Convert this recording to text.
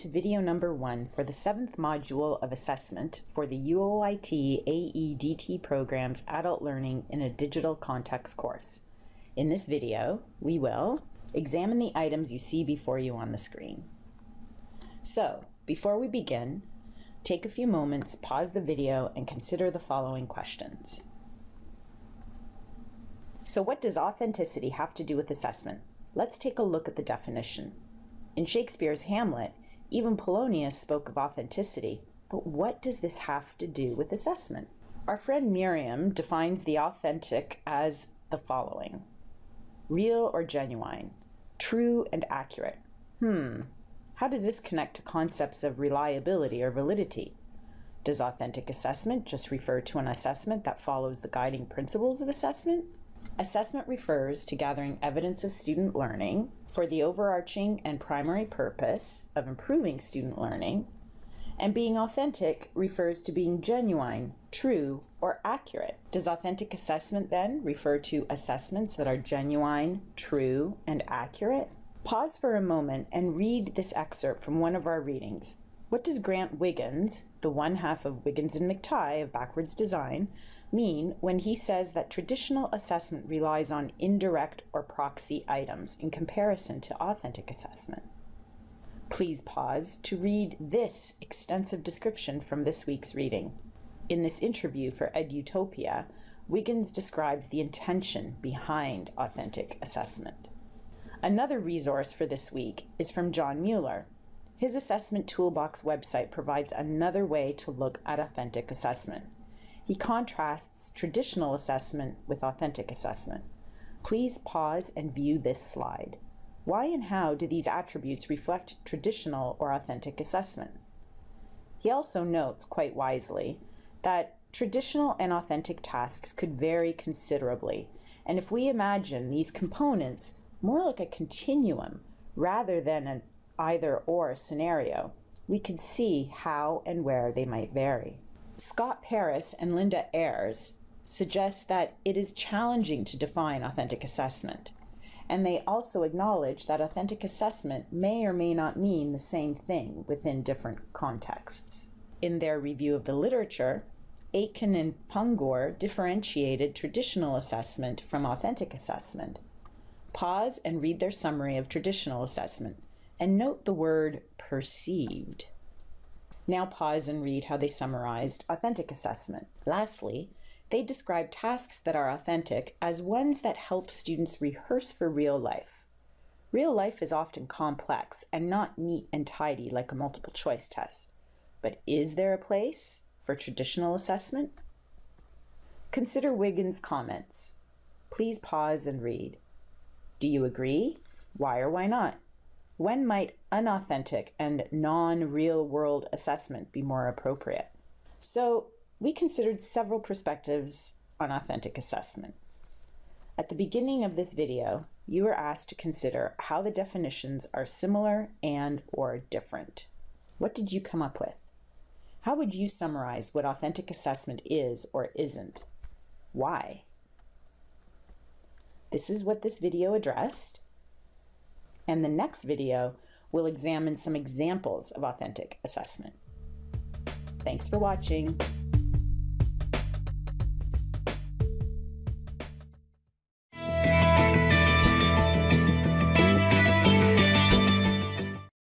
to video number one for the seventh module of assessment for the UOIT AEDT program's Adult Learning in a Digital Context course. In this video, we will examine the items you see before you on the screen. So, before we begin, take a few moments, pause the video, and consider the following questions. So what does authenticity have to do with assessment? Let's take a look at the definition. In Shakespeare's Hamlet, even Polonius spoke of authenticity, but what does this have to do with assessment? Our friend Merriam defines the authentic as the following. Real or genuine, true and accurate. Hmm, how does this connect to concepts of reliability or validity? Does authentic assessment just refer to an assessment that follows the guiding principles of assessment? Assessment refers to gathering evidence of student learning for the overarching and primary purpose of improving student learning, and being authentic refers to being genuine, true, or accurate. Does authentic assessment then refer to assessments that are genuine, true, and accurate? Pause for a moment and read this excerpt from one of our readings. What does Grant Wiggins, the one half of Wiggins and McTighe of Backwards Design, mean when he says that traditional assessment relies on indirect or proxy items in comparison to authentic assessment? Please pause to read this extensive description from this week's reading. In this interview for EdUtopia, Wiggins describes the intention behind authentic assessment. Another resource for this week is from Jon Mueller, his Assessment Toolbox website provides another way to look at authentic assessment. He contrasts traditional assessment with authentic assessment. Please pause and view this slide. Why and how do these attributes reflect traditional or authentic assessment? He also notes, quite wisely, that traditional and authentic tasks could vary considerably, and if we imagine these components more like a continuum rather than an either or scenario, we could see how and where they might vary. Scott Paris and Linda Ayres suggest that it is challenging to define authentic assessment. And they also acknowledge that authentic assessment may or may not mean the same thing within different contexts. In their review of the literature, Aitken and Pungur differentiated traditional assessment from authentic assessment. Pause and read their summary of traditional assessment and note the word perceived. Now pause and read how they summarized authentic assessment. Lastly, they describe tasks that are authentic as ones that help students rehearse for real life. Real life is often complex and not neat and tidy like a multiple choice test. But is there a place for traditional assessment? Consider Wiggins' comments. Please pause and read. Do you agree? Why or why not? When might unauthentic and non-real world assessment be more appropriate? So we considered several perspectives on authentic assessment. At the beginning of this video, you were asked to consider how the definitions are similar and or different. What did you come up with? How would you summarize what authentic assessment is or isn't? Why? This is what this video addressed, and the next video will examine some examples of authentic assessment. Thanks for watching.